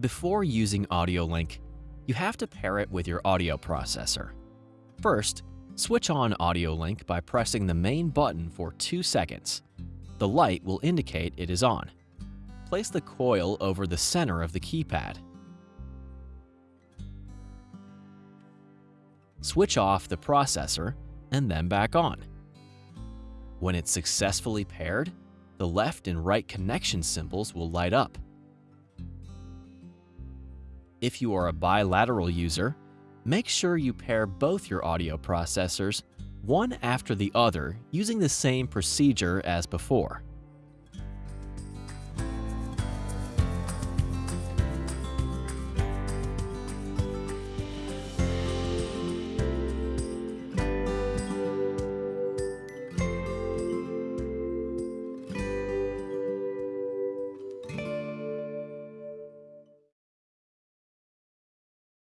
Before using AudioLink, you have to pair it with your audio processor. First, switch on AudioLink by pressing the main button for 2 seconds. The light will indicate it is on. Place the coil over the center of the keypad. Switch off the processor and then back on. When it's successfully paired, the left and right connection symbols will light up. If you are a bilateral user, make sure you pair both your audio processors one after the other using the same procedure as before.